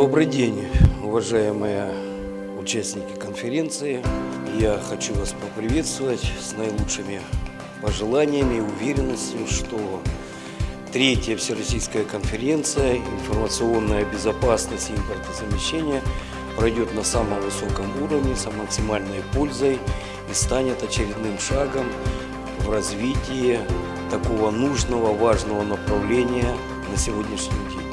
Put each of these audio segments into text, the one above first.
Добрый день, уважаемые участники конференции. Я хочу вас поприветствовать с наилучшими пожеланиями и уверенностью, что третья Всероссийская конференция «Информационная безопасность и импортозамещение» пройдет на самом высоком уровне, с максимальной пользой и станет очередным шагом в развитии такого нужного, важного направления на сегодняшний день.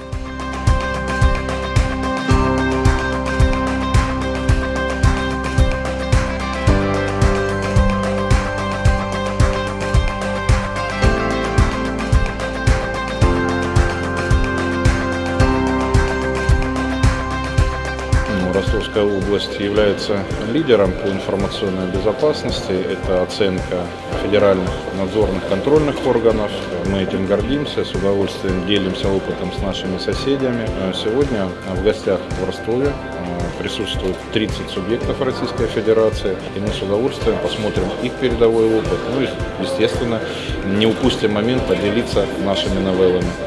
Ростовская область является лидером по информационной безопасности. Это оценка федеральных надзорных контрольных органов. Мы этим гордимся, с удовольствием делимся опытом с нашими соседями. А Сегодня в гостях в Ростове а, присутствует 30 субъектов Российской Федерации, и мы с удовольствием посмотрим их передовой опыт. Ну и, естественно, не упустим момент поделиться нашими новеллами.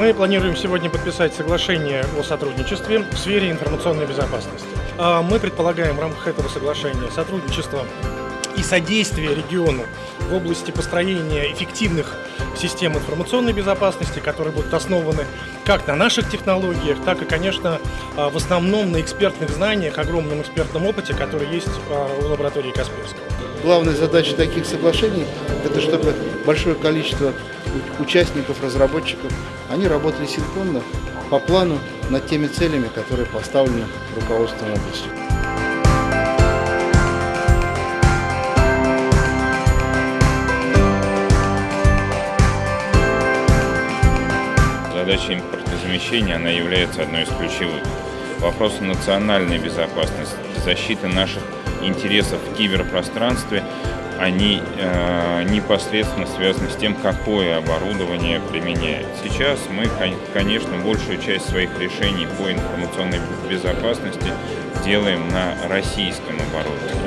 Мы планируем сегодня подписать соглашение о сотрудничестве в сфере информационной безопасности. А Мы предполагаем в рамках этого соглашения сотрудничество и содействие региону в области построения эффективных систем информационной безопасности, которые будут основаны как на наших технологиях, так и, конечно, а, в основном на экспертных знаниях, огромном экспертном опыте, который есть а, у лаборатории Касперского. Главная задача таких соглашений – это чтобы большое количество участников, разработчиков, они работали синхронно по плану над теми целями, которые поставлены руководством области. Задача импортозамещения, она является одной из ключевых. Вопросы национальной безопасности, защиты наших интересов в киберпространстве, они э, непосредственно связаны с тем, какое оборудование применяет. Сейчас мы, кон- конечно, большую часть своих решений по информационной безопасности делаем на российском оборудовании.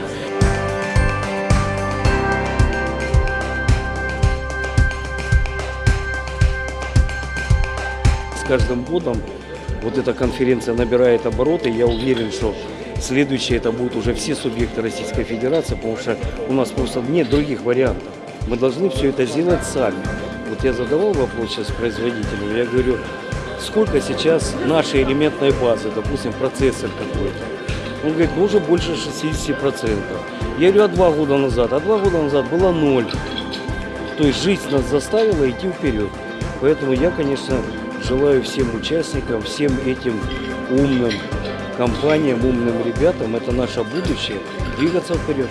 С каждым годом вот эта конференция набирает обороты. Я уверен, что следующее это будут уже все субъекты Российской Федерации, потому что у нас просто нет других вариантов. Мы должны все это сделать сами. Вот я задавал вопрос сейчас производителю, я говорю, сколько сейчас нашей элементной базы, допустим, процессор какой-то. Он говорит, ну уже больше 60%. Я говорю, а два года назад? А два года назад было ноль. То есть жизнь нас заставила идти вперед. Поэтому я, конечно, желаю всем участникам, всем этим умным компаниям, умным ребятам, это наше будущее, двигаться вперед.